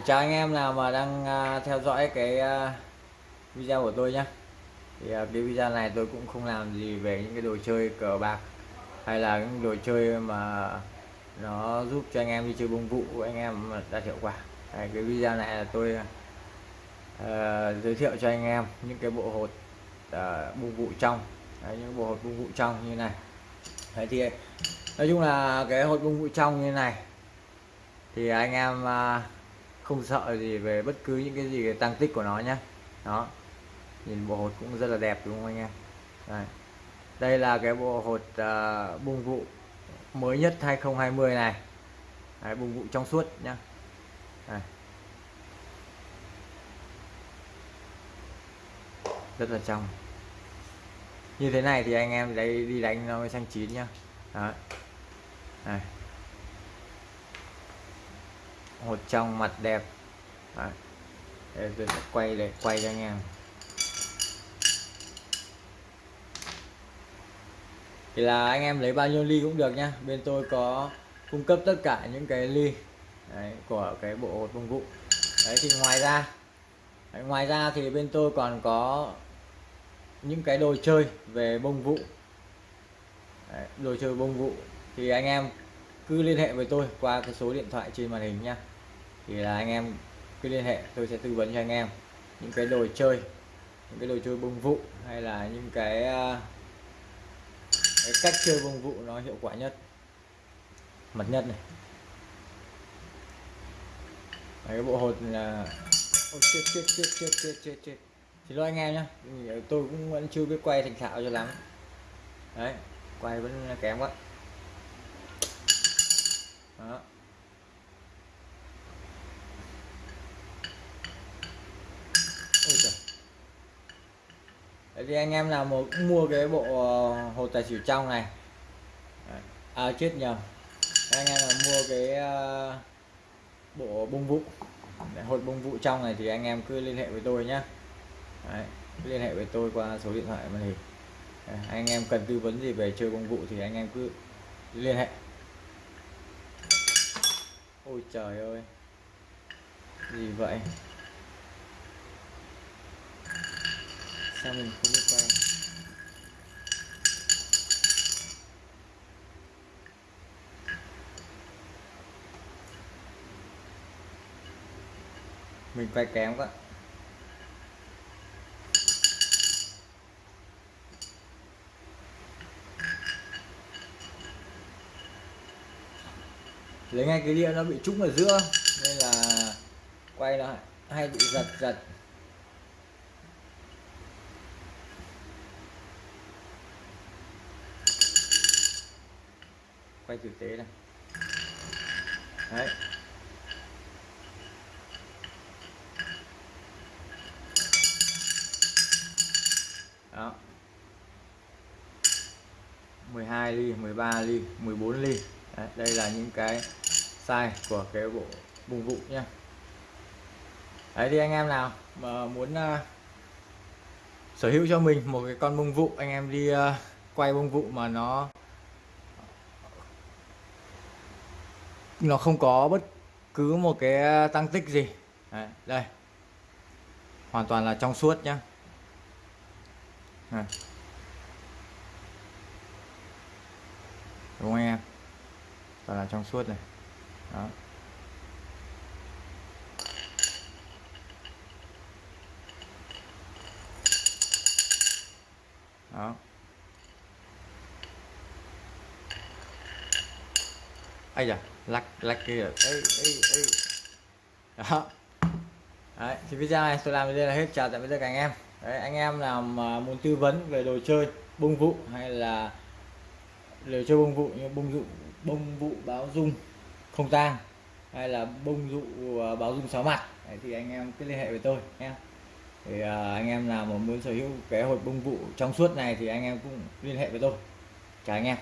chào anh em nào mà đang à, theo dõi cái à, video của tôi nhé thì à, cái video này tôi cũng không làm gì về những cái đồ chơi cờ bạc hay là những đồ chơi mà nó giúp cho anh em đi chơi bông vụ của anh em đạt hiệu quả. Đấy, cái video này là tôi uh, giới thiệu cho anh em những cái bộ hột uh, bông vụ trong. Đấy, những bộ hột bông vụ trong như này. Đấy thì nói chung là cái hột bông vụ trong như này thì anh em uh, không sợ gì về bất cứ những cái gì tăng tích của nó nhé đó. Nhìn bộ hột cũng rất là đẹp đúng không anh em? Đây, đây là cái bộ hột uh, bung vụ mới nhất 2020 này. Đấy, bung vụ trong suốt nhá. Đây. rất là trong. Như thế này thì anh em đây đi đánh nó mới xanh chín nhá. Đấy. Đây hột trong mặt đẹp. À, Để tôi sẽ quay để quay cho anh em. Thì là anh em lấy bao nhiêu ly cũng được nhá bên tôi có cung cấp tất cả những cái ly đấy, của cái bộ hột bông vụ đấy thì ngoài ra đấy, ngoài ra thì bên tôi còn có những cái đồ chơi về bông vụ. Đấy, đồ chơi bông vụ. Thì anh em cứ liên hệ với tôi qua cái số điện thoại trên màn hình nha thì là anh em cứ liên hệ tôi sẽ tư vấn cho anh em những cái đồ chơi những cái đồ chơi bông vụ hay là những cái, à, cái cách chơi bông vụ nó hiệu quả nhất. Mật nhất này. Đấy, cái bộ hột là Ôi, chết chết chết chết chết chết chết. Thì lo anh em nhá tôi cũng vẫn chưa biết quay thành thạo cho lắm. Đấy quay vẫn kém quá. Đó Ôi trời. Thì anh em nào một mua cái bộ ờ, hồ tài xỉu trong này à chết nhầm. Anh em nào mua cái uh, bộ bông vụ hột bông vụ trong này thì anh em cứ liên hệ với tôi nhé Đấy, liên hệ với tôi qua số điện thoại màn hình à, anh em cần tư vấn gì về chơi bông vụ thì anh em cứ liên hệ. Ôi trời ơi gì vậy? Sao mình không biết quay? Mình quay kém quá. Lấy ngay cái đĩa nó bị trúng ở giữa, nên là quay nó hay bị giật giật. Quay thực tế này. Đấy. Đó. 12 ly 13 ly 14 ly. Đấy, đây là những cái size của cái bộ bùng vụ nhé đấy thì anh em nào mà muốn uh, sở hữu cho mình một cái con bông vụ anh em đi uh, quay bông vụ mà nó nó không có bất cứ một cái ờ, tăng tích gì. Đấy, đây. Hoàn toàn là trong suốt nhá. Đây. đúng không em? Toàn là trong suốt này. Đó. Đó. Ai da lắc lắc kìa ê, ê, ê. đó. Đấy, thì video này tôi làm đến đây là hết. Chào tạm biệt tất cả anh em. Đấy, anh em nào mà muốn tư vấn về đồ chơi bông vụ hay là đồ chơi bông vụ như bông dụ bông vụ báo dung không tang hay là bông dụ à, báo dung sáu mặt Đấy, thì anh em cứ liên hệ với tôi nhé. Thì uh, anh em nào mà muốn sở hữu cái hộp bông vụ trong suốt này thì anh em cũng liên hệ với tôi. Chào anh em.